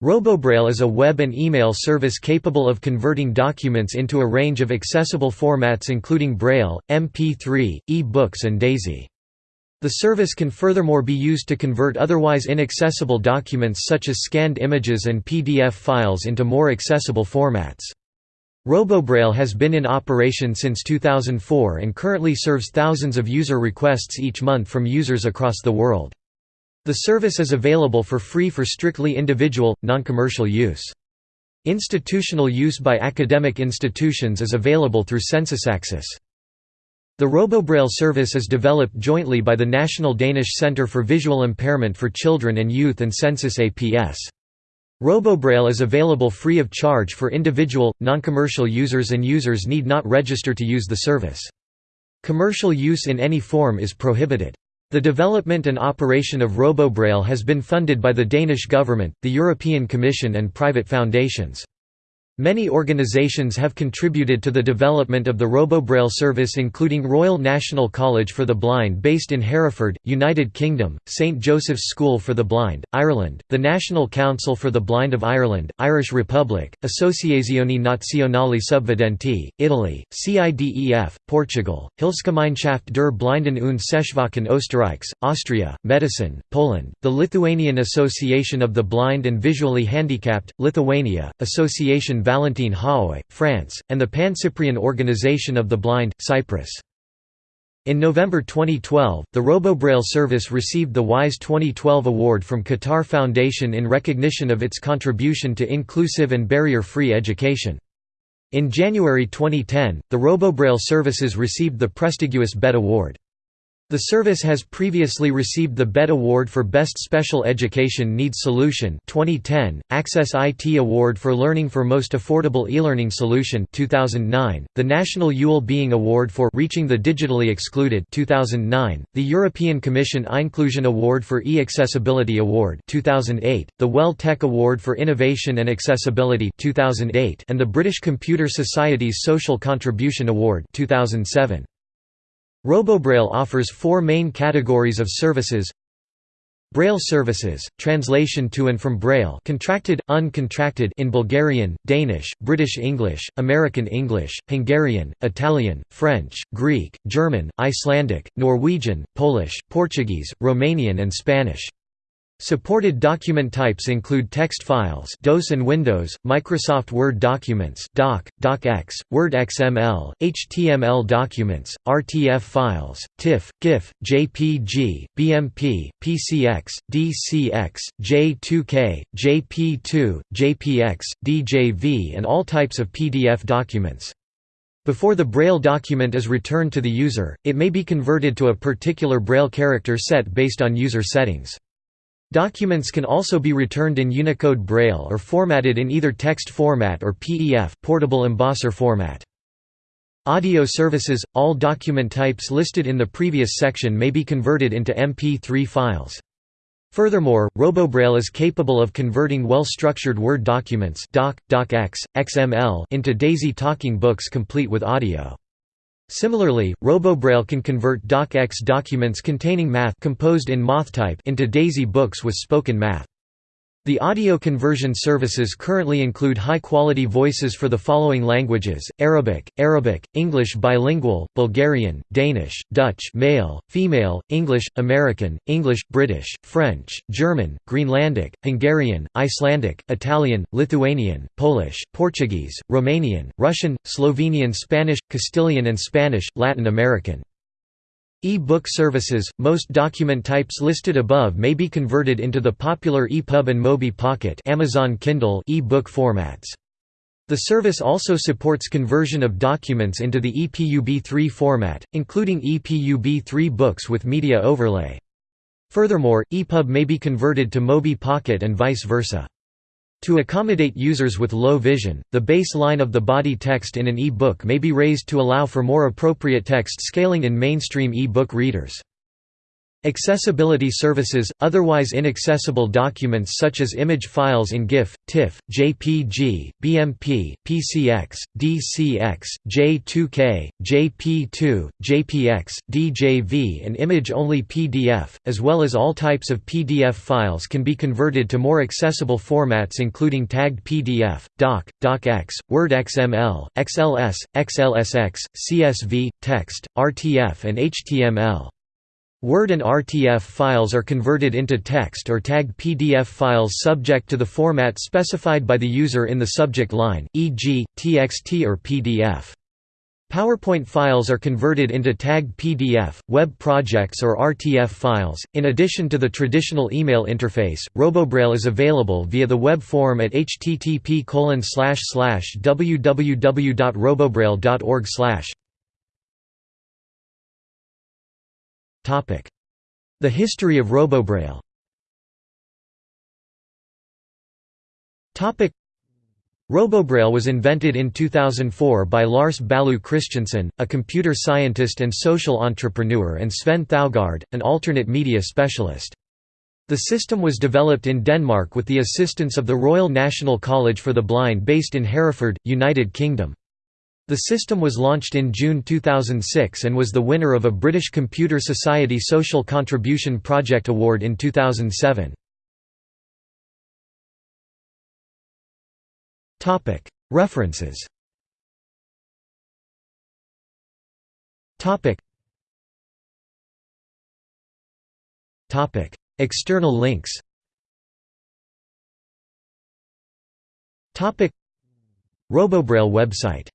RoboBraille is a web and email service capable of converting documents into a range of accessible formats including Braille, MP3, e-books and DAISY. The service can furthermore be used to convert otherwise inaccessible documents such as scanned images and PDF files into more accessible formats. RoboBraille has been in operation since 2004 and currently serves thousands of user requests each month from users across the world. The service is available for free for strictly individual, non-commercial use. Institutional use by academic institutions is available through SensusAccess. The RoboBraille service is developed jointly by the National Danish Centre for Visual Impairment for Children and Youth and Sensus APS. RoboBraille is available free of charge for individual, non-commercial users and users need not register to use the service. Commercial use in any form is prohibited. The development and operation of RoboBraille has been funded by the Danish government, the European Commission and private foundations. Many organizations have contributed to the development of the RoboBraille service including Royal National College for the Blind based in Hereford, United Kingdom, St Joseph's School for the Blind, Ireland, the National Council for the Blind of Ireland, Irish Republic, Associazione Nazionale Subvedenti, Italy, CIDEF, Portugal, Hilfsgemeinschaft der Blinden und Sehschwachen Österreichs, Austria, Medicine, Poland, the Lithuanian Association of the Blind and Visually Handicapped, Lithuania, Association Valentin Haüy, France, and the Pan-Cyprian Organization of the Blind, Cyprus. In November 2012, the RoboBraille service received the WISE 2012 award from Qatar Foundation in recognition of its contribution to inclusive and barrier-free education. In January 2010, the RoboBraille services received the prestigious BETT Award. The service has previously received the BETT Award for Best Special Education Needs Solution 2010, Access IT Award for Learning for Most Affordable E-Learning Solution 2009, the National Yule Being Award for Reaching the Digitally Excluded 2009, the European Commission Inclusion Award for E-Accessibility Award 2008, the Well Tech Award for Innovation and Accessibility 2008, and the British Computer Society's Social Contribution Award 2007. RoboBraille offers four main categories of services Braille services, translation to and from Braille contracted, uncontracted in Bulgarian, Danish, British English, American English, Hungarian, Italian, French, Greek, German, Icelandic, Norwegian, Polish, Portuguese, Romanian and Spanish. Supported document types include text files DOS and Windows, Microsoft Word documents doc, docx, Word XML, HTML documents, RTF files, TIFF, GIF, JPG, BMP, PCX, DCX, J2K, JP2, JPX, DJV and all types of PDF documents. Before the Braille document is returned to the user, it may be converted to a particular Braille character set based on user settings. Documents can also be returned in Unicode Braille or formatted in either text format or PEF portable embosser format. Audio services – All document types listed in the previous section may be converted into MP3 files. Furthermore, RoboBraille is capable of converting well-structured Word documents doc, docx, XML into DAISY talking books complete with audio. Similarly, RoboBraille can convert docx documents containing math composed in MathType into DAISY books with spoken math. The audio conversion services currently include high-quality voices for the following languages, Arabic, Arabic, English bilingual, Bulgarian, Danish, Dutch male, female, English, American, English, British, French, German, Greenlandic, Hungarian, Icelandic, Italian, Lithuanian, Polish, Portuguese, Romanian, Russian, Slovenian Spanish, Castilian and Spanish, Latin American. E-book services – Most document types listed above may be converted into the popular EPUB and Mobipocket Amazon Kindle e-book formats. The service also supports conversion of documents into the EPUB3 format, including EPUB3 books with media overlay. Furthermore, EPUB may be converted to Mobipocket and vice versa. To accommodate users with low vision, the baseline of the body text in an e-book may be raised to allow for more appropriate text scaling in mainstream e-book readers. Accessibility services – Otherwise inaccessible documents such as image files in GIF, TIFF, JPG, BMP, PCX, DCX, J2K, JP2, JPX, DJV and image-only PDF, as well as all types of PDF files can be converted to more accessible formats including tagged PDF, DOC, DOCX, Word XML, XLS, XLSX, CSV, text, RTF and HTML. Word and RTF files are converted into text or tagged PDF files subject to the format specified by the user in the subject line, e.g., TXT or PDF. PowerPoint files are converted into tagged PDF, web projects or RTF files. In addition to the traditional email interface, RoboBraille is available via the web form at http://www.robobraille.org. The history of RoboBraille RoboBraille was invented in 2004 by Lars Ballieu Christensen, a computer scientist and social entrepreneur and Sven Thougaard, an alternate media specialist. The system was developed in Denmark with the assistance of the Royal National College for the Blind based in Hereford, United Kingdom. The system was launched in June 2006 and was the winner of a British Computer Society Social Contribution Project Award in 2007. References. External links. RoboBraille website